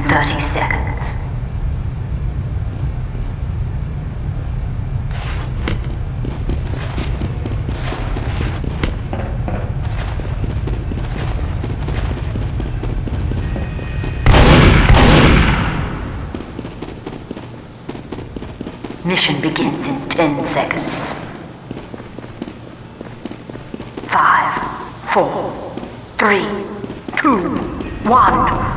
Mission begins in 30 seconds. Mission begins in 10 seconds. Five, four, three, two, one.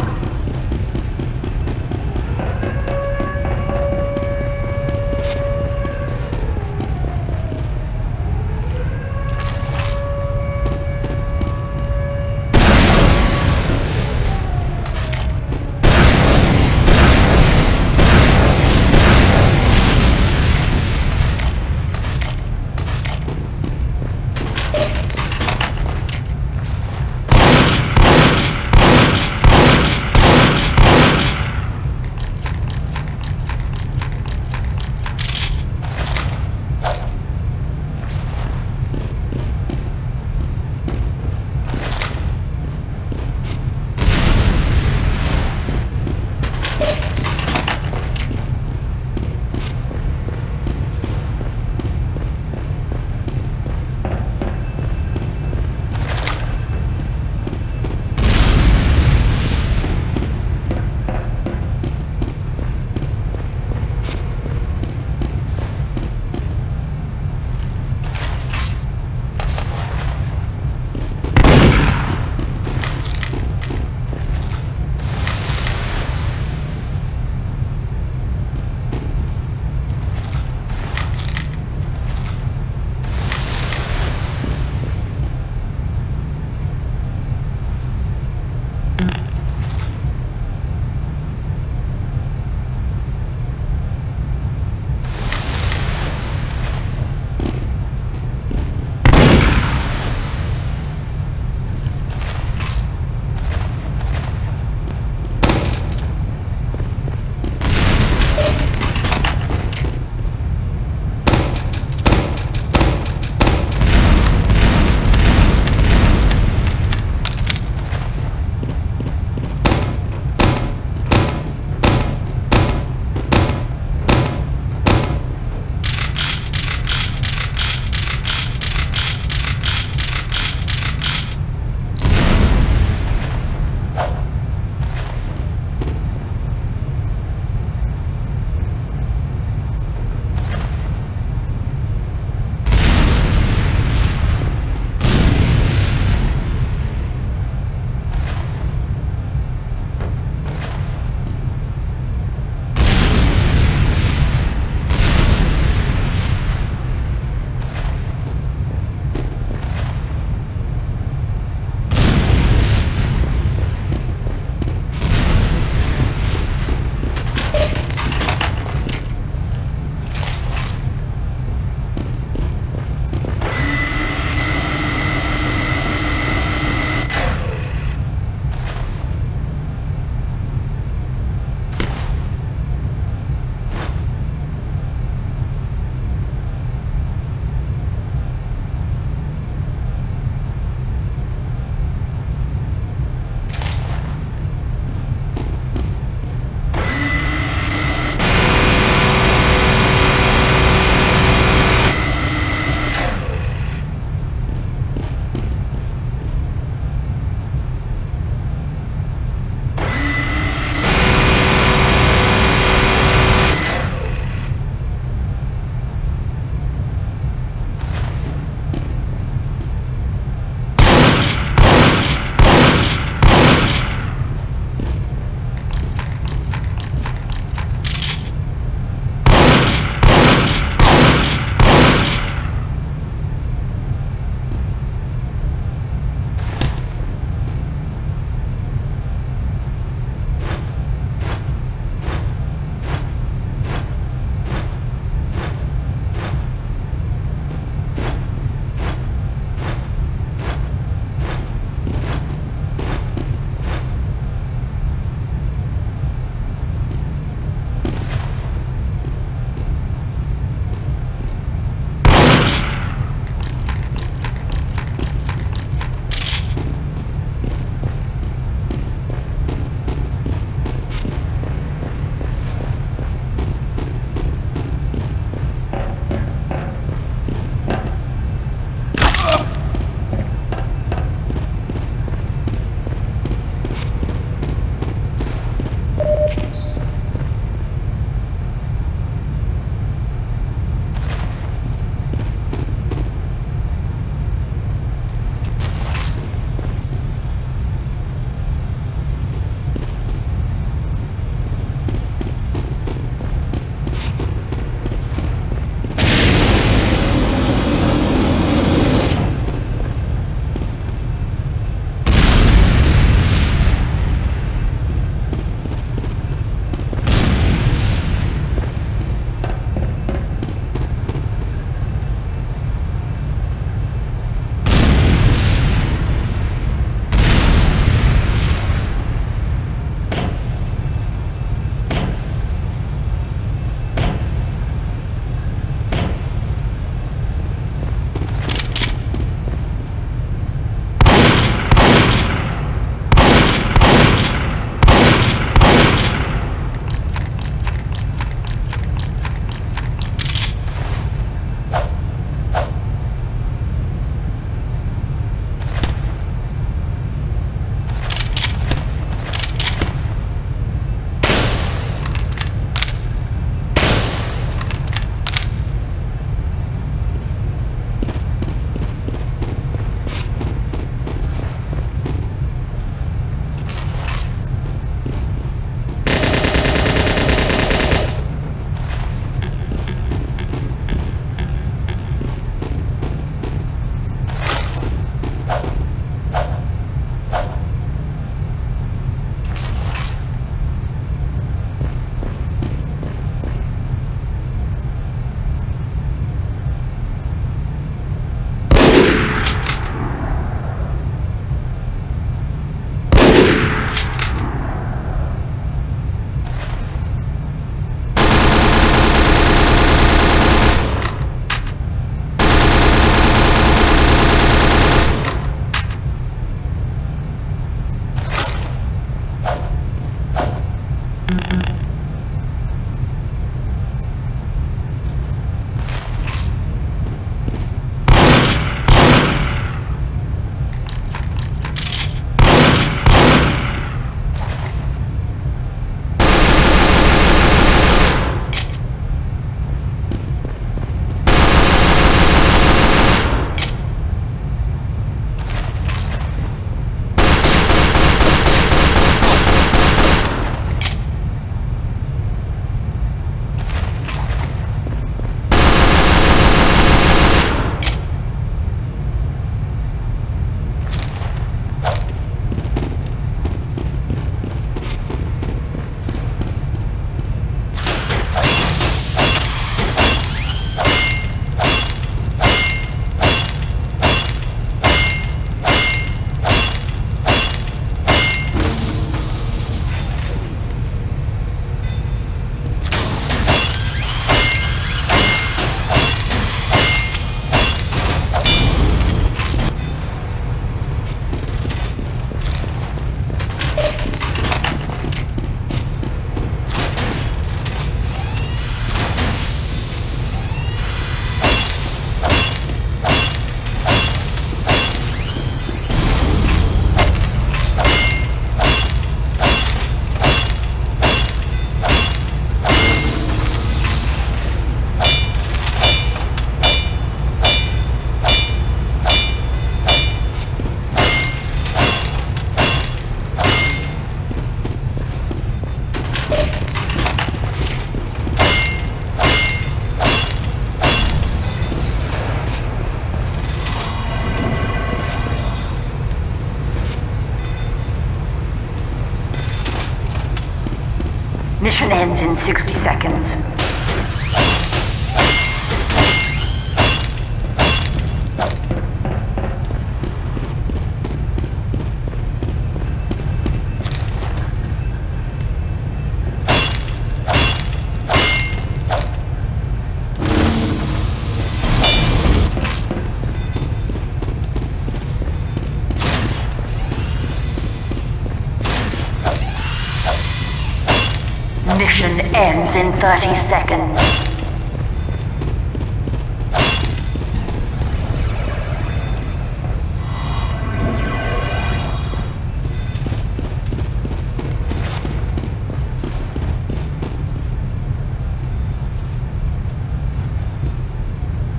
30 seconds.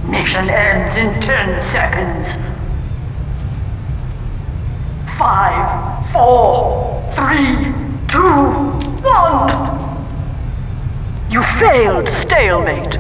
Mission ends in 10 seconds. Five, four, three, two, one. You failed stalemate.